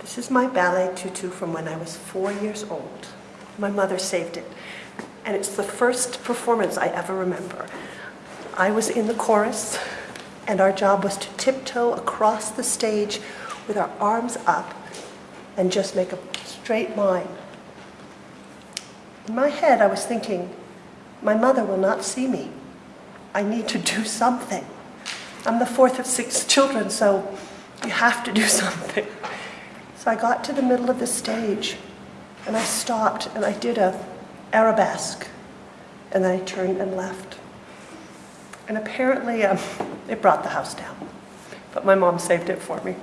This is my ballet tutu from when I was four years old. My mother saved it. And it's the first performance I ever remember. I was in the chorus, and our job was to tiptoe across the stage with our arms up and just make a straight line. In my head, I was thinking, my mother will not see me. I need to do something. I'm the fourth of six children, so you have to do something. So I got to the middle of the stage, and I stopped, and I did a arabesque, and then I turned and left. And apparently, um, it brought the house down. But my mom saved it for me.